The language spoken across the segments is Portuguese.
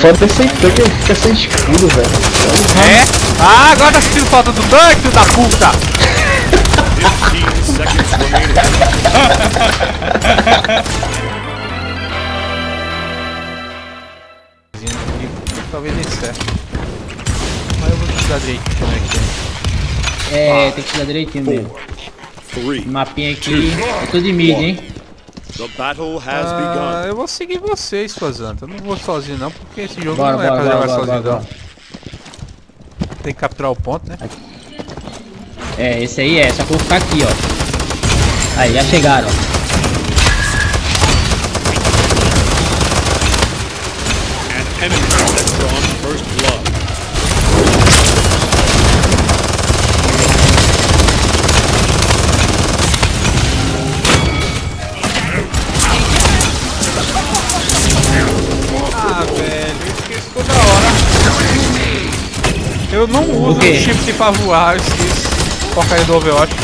Foda esse tanque, ele fica sem escudo, velho. É? Ah, agora tá sentindo falta do tanque, filho da puta! 15 seconds remaining. Talvez nem certo. Mas eu vou estudar direitinho como é tem que estudar direitinho mesmo. Three. Mapinha aqui. Eu tô de mid, hein? The battle has Ah, begun. eu vou seguir vocês, Fazanta. Eu não vou sozinho não, porque esse jogo Bora, não é bora, pra bora, jogar bora, sozinho bora, não. Tem que capturar o ponto, né? É, esse aí é, só que eu vou ficar aqui, ó. Aí, já chegaram. An enemy Eu não uso o shift pra voar, eu esqueço. Porcaria do Overwatch.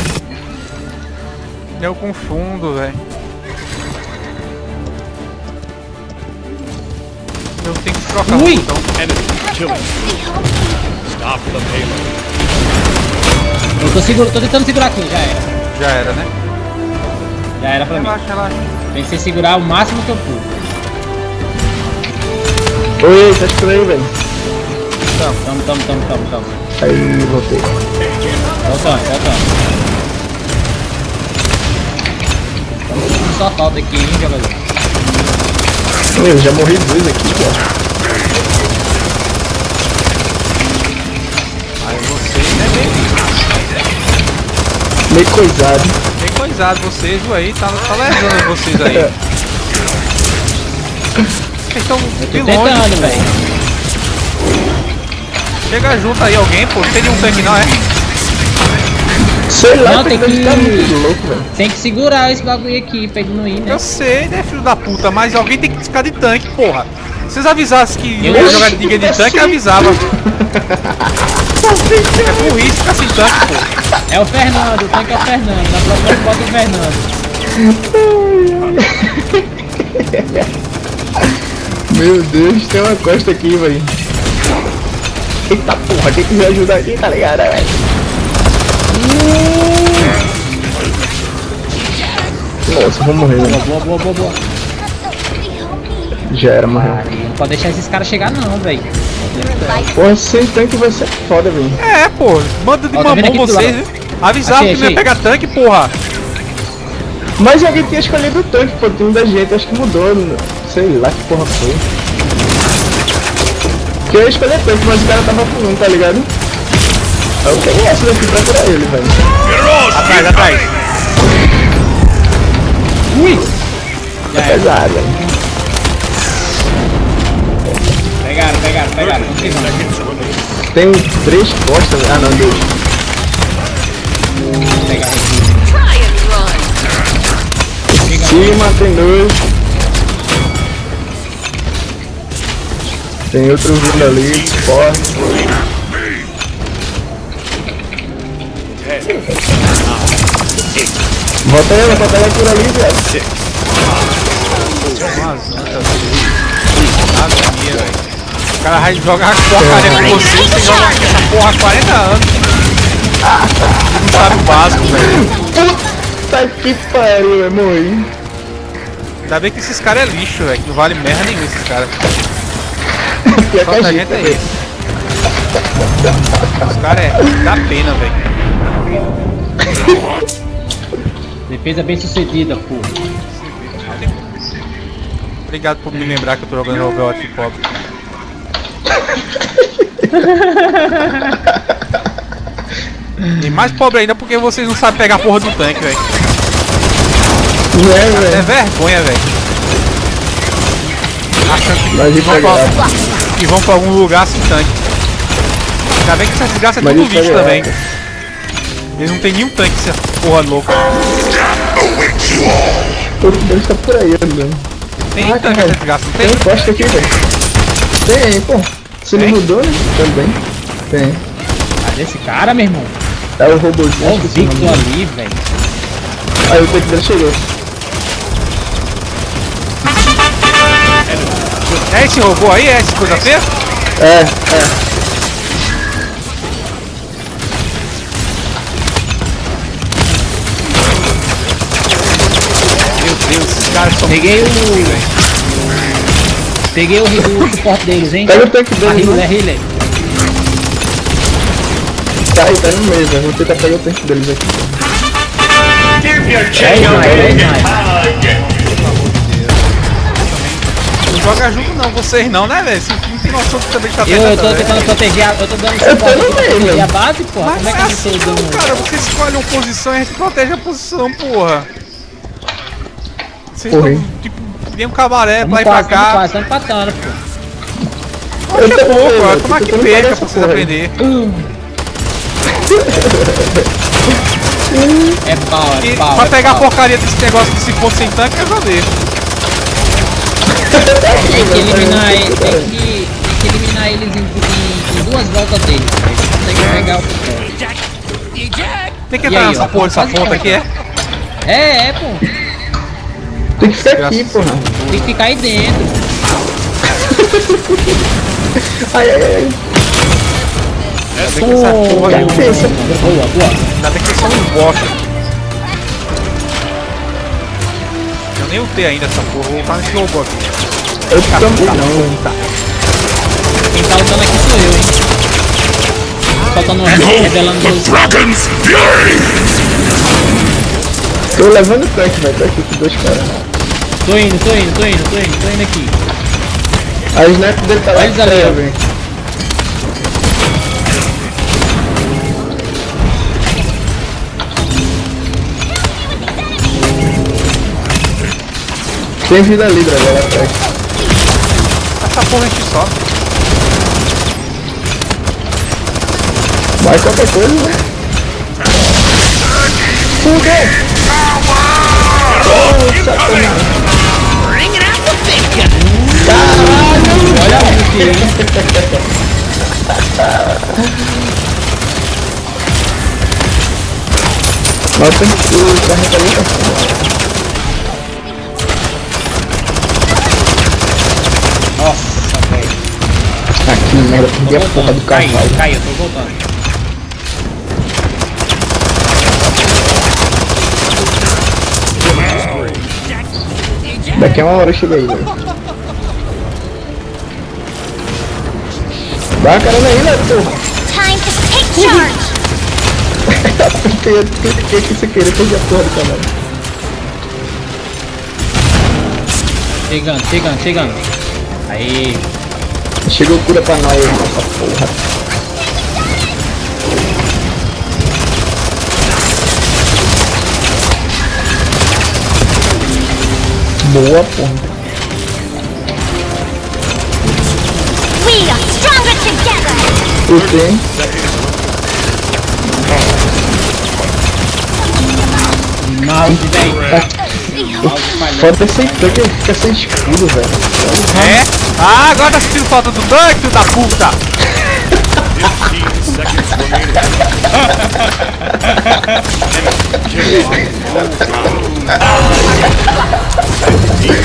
Eu confundo, velho. Eu tenho que trocar Ui! o botão. Eu tô, seguro, tô tentando segurar aqui, já era. Já era, né? Já era pra mim. Relaxa, relaxa. Tem que ser segurar o máximo que eu pude. Oi, tá aí, velho. Tamo, tamo, tamo, tamo, tamo. Aí, voltei. Voltando, voltando. Estamos sentindo só falta aqui, hein, jogador. Eu já morri dois aqui, pô. Aí vocês, né, bem, Meio coisado. bem coisado, vocês aí, tá, tá lesando vocês aí. Vocês estão de longe. tentando, velho. Chega junto aí alguém, pô. Não tem nenhum tanque não, é? Sei lá, Não, tem que tá louco, velho. Tem que segurar esse bagulho aqui pra ele não ir, né? Eu sei, né, filho da puta, mas alguém tem que ficar de tanque, porra. Se vocês avisassem que Eu ia jogar que ninguém de tanque, eu avisava. É burrice ficar sem tanque, pô. É o Fernando, o tanque é o Fernando. Na próxima eu boto o Fernando. Meu Deus, tem uma costa aqui, velho. Eita porra, tem que me ajudar aqui, tá ligado, velho? Nossa, vou morrer, velho. Boa, boa, boa, boa. Já era, morreu. Não pode deixar esses caras chegar não, velho. Porra, sem tanque vai ser foda, velho. É, pô. Manda de Ó, tá vendo mamão aqui do vocês, lado? viu? Avisava Achei, que não ia achei. pegar tanque, porra. Mas alguém tinha escolhido o tanque, pô, tem da gente, acho que mudou, n- sei lá que porra foi. Que eu ia escolher tanque, mas o cara tava com um, tá ligado? Eu peguei essa daqui pra curar ele, velho. Atrás, atrás. Ui! É pesado, velho. Pegaram, pegaram, pegaram. Tem três costas, ah não, dois. Pegaram. Em cima tem dois. Tem outro vindo ali, forte. Volta ela, volta ela por ali, velho. Velho. O cara vai jogar porcaria com você, você joga essa porra há 40 anos. Não sabe o básico, velho. Puta que pariu, eu morri. Ainda bem que esses caras é lixo, velho. Que não vale merda nenhuma esses caras. Pior que Só a gente, gente é isso. Os caras é. dá pena, velho. Defesa bem sucedida, pô. Obrigado por me lembrar que eu tô jogando Overwatch pobre. E mais pobre ainda porque vocês não sabem pegar a porra do tanque, velho. É, É vergonha, velho. Achando que Mas que vão pra algum lugar sem tanque. Ainda bem que essa desgraça é Mas tudo lixo pegar. também. Eles não tem nenhum tanque, essa porra louca. Todo mundo tá por aí andando. Tem Ah, tanque cara. essa desgraça, não Tem tem? costa aqui, velho. Tem, pô. Você não mudou, né? Também. Tem. Cadê esse cara, meu irmão? É o robôzinho. Ó o Victor ali, velho. Aí o tanque dele chegou. esse robô aí? É essa coisa feia? É, é. Meu Deus, esses caras estão Peguei o. Peguei o, o suporte deles, hein? Pega o tanque deles, né? healer. Tá aí, tá no meio, velho. Vou tentar pegar o tanque deles aqui. Give your É chicken sniper, é joga junto não, vocês não, né, velho? Não tem noção que também tá Eu, eu tô tentando, tentando proteger a. Eu tô dando Eu tô pra meio, a base, porra. Mas Como é que eu é tô assim dando. cara. Você escolhe uma posição e a gente protege a posição, porra. Vocês estão, tipo, nem um cabaré pra Vamos ir pra quase, vamos cá. quase, empatando, pô. Oxe, Eu é tô eu tô Tomar que perca pra vocês aprender. É pau, E é pau. pra é pegar a porcaria desse negócio que se fosse sem tanque, eu já dei. Tem que eliminar ele, tem que, tem que eliminar eles em, em- em duas voltas deles. Aí você consegue pegar o Tem que entrar aí, nessa ó, porra, quase ponta aqui, é? É, é, pô. Tem que ficar aqui, porra. Tem que ficar aí dentro. Ai, ai, ai. Ainda bem que essa porra Cara, não- pensa. Boa, boa. Ainda bem que eles são um bosta. Eu nem lutei ainda essa porra, vou voltar nesse robô aqui. Eu também não. Quem tá lutando aqui sou eu, hein. Faltando revelando meus. Tô levando o tanque, velho. Tô aqui com dois caras. Tô indo, tô indo, tô indo, tô indo, tô indo aqui. A sniper dele tá lá Olha eles ali, ó. velho. Tem vida livre agora atrás. Essa porra a gente sobe. Vai qualquer coisa, né? Fudeu! Oh, sacanagem. Olha aqui, hein. Nossa, o carro tá muito merda, perdi a porra do Caiu, cavalo. caiu, tô voltando. Daqui a uma hora eu chego aí, velho. Dá a cara aí, né, porra? Time to take charge! Apertei, cliquei aqui sem querer, perdi a porra do cavalo. Chegando, chegando, chegando. Aí, Chegou cura pra nós, nossa porra. Boa, porra. We are stronger together! Mouse, velho. Mouse falhando. Foda sem tanque, ele fica sem escudo, velho. É? Ah, agora tá sentindo falta do tanque, filho da puta! 15 seconds remaining.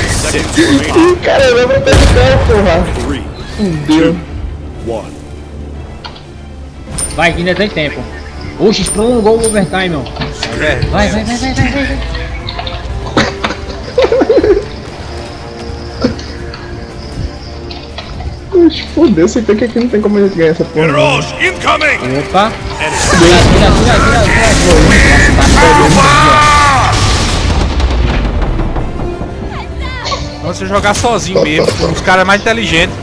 Seconds remaining. Ih, cara, até de cara, porra. Fudeu. Vai, que ainda tem tempo. Oxi, prolongou o overtime, ó. É, Vai, vai, vai, vai, vai, vai. vai. Fudeu, sem tanque aqui não tem como a gente ganhar essa porra. Heroes incoming! Opa. Tira, tira, tira, tira, tira. Vamos você jogar sozinho mesmo, os caras mais inteligentes.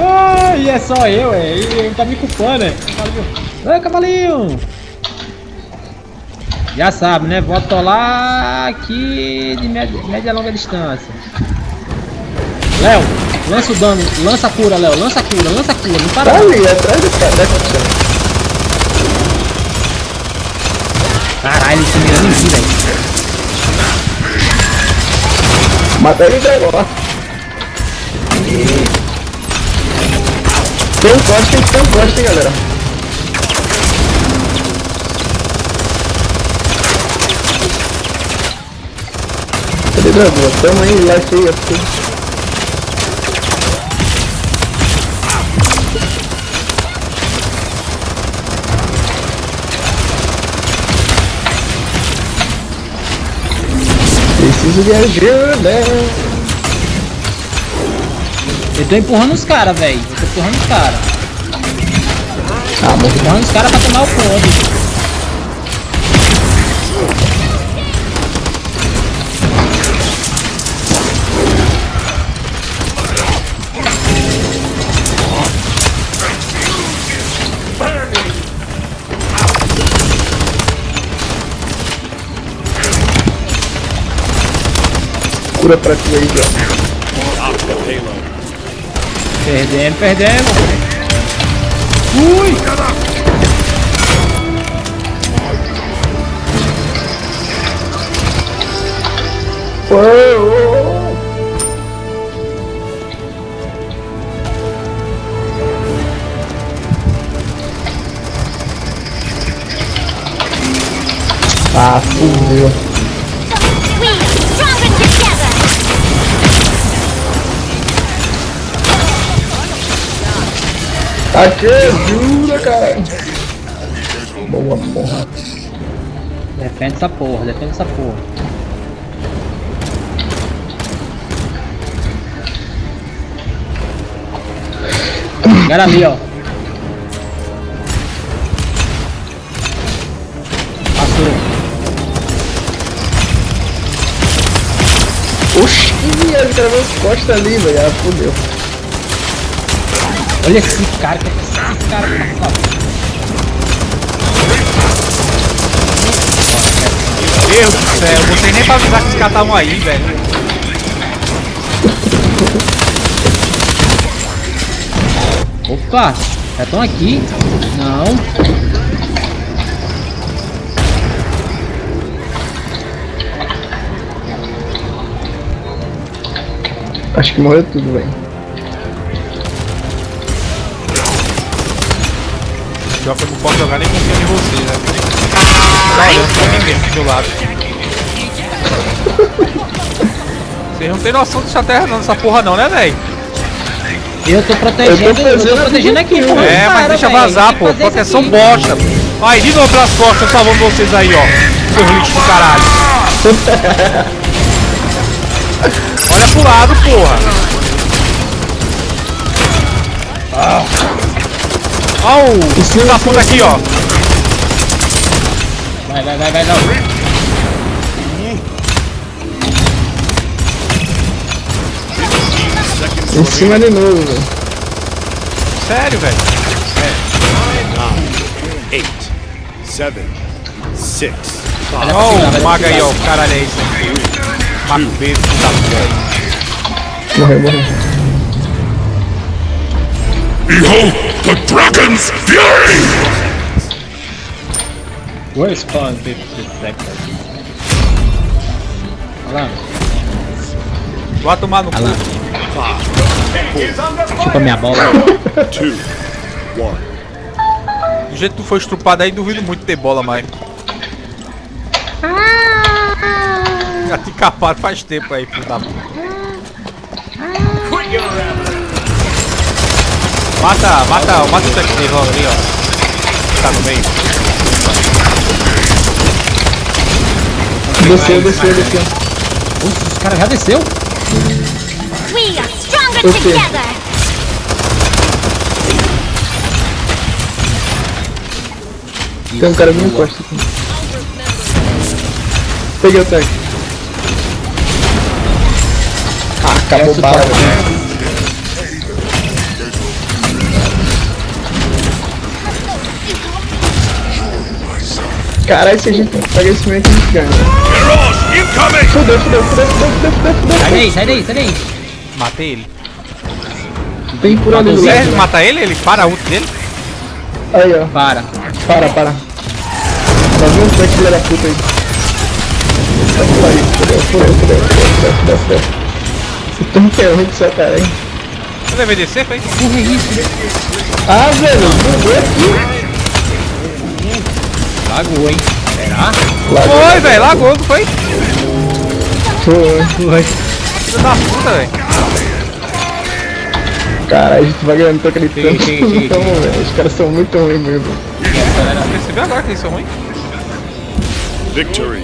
Ah, e é só eu, é. E ele tá me culpando, é. Cavalinho. Ai, cavalinho. Já sabe, né? Vou atolar aqui de média, média a longa distância. Léo, lança o dano, lança a cura, Léo, lança a cura, lança a cura, não para Tá ali, atrás desse cara. Caralho, esse mirando em mim, velho. Mata ele agora. Tem um corte, tem que ter um corte, galera. Cadê Dragão? Tamo aí, lá aí, ó. De ajuda. Eu tô empurrando os caras, velho. Eu tô empurrando os caras. Ah, morri. Empurrando os caras pra tomar o ponto. Cura pra ti aí. Perdemos, perdemos. Ui! Ô. Ah, fudeu. Aqui, ajuda, cara. Boa porra. Defende essa porra, defende essa porra. Cara ali, ó. Passou. Oxi, ele gravou as costas ali, velho. Ah, fudeu. Olha esse cara, que esse cara tá Meu Deus do céu, não sei nem pra avisar que os caras estavam aí, velho. Opa, já estão aqui? Não. Acho que morreu tudo, velho. Pior que eu não posso jogar nem confiando em você, né? Tá olhando pra mim mesmo aqui do lado. Vocês não tem noção dessa terra não, dessa porra não, né, velho? Eu tô protegendo, eu tô protegendo aqui, pô. É, mas deixa vazar, pô. isso aqui. bosta. Aí, de novo pelas costas, salvando vocês aí, ó. Seus lixos do caralho. Olha pro lado, porra. Ó o filho da puta aqui, ó. Vai, vai, vai, vai, não. Em cima de novo, velho. Sério, velho. Eight, seven, six, five, Ó o mago aí, ó. O caralho é esse filho da puta. Morreu, morreu. Behold the dragon's fury! Where spawn 50 seconds? Olha lá. Vai tomar no cu. Olha lá. Chupa minha bola. two, one. Do jeito que tu foi estrupado aí, duvido muito ter bola mais. Já te capado faz tempo aí, filho da puta. Mata, mata, mata o tanque dele logo ali, ó. Tá no meio. Desceu, desceu, desceu. Ufa, os caras já desceu? We are stronger Okay. together. Tem um cara vindo costa aqui. Peguei o tanque. Ah, acabou bala, parte, Caralho, se a gente pega esse momento, a gente ganha. Fudeu, fudeu, fudeu, fudeu, fudeu, fudeu, fudeu. Sai daí, sai daí, sai daí. Matei ele. Tem por ali do Você lado. mata ele? Ele para a ult dele? Aí, ó. Para. Para, para. Tá vendo é que filha da puta aí? Tá por aí. Fudeu, fudeu, fudeu, fudeu, fudeu, fudeu, fudeu. É ruim de sua cara, hein? Você deve descer, foi? Porra, é isso? Ah, velho, bugou aqui. Lagou, hein? Será? Foi, velho, lagou, não foi? Foi. Foi. Filho da puta, velho. Caralho, a gente vai ganhando, tô acreditando. Cheguei, cheguei, Tamo, velho. Os caras são muito ruins mesmo. Percebeu agora que eles são ruins? Victory.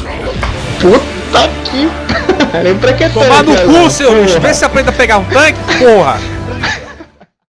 Puta que pariu, pra que Tomar no cu, seu. Porra. Vê se aprende a pegar um tanque, porra.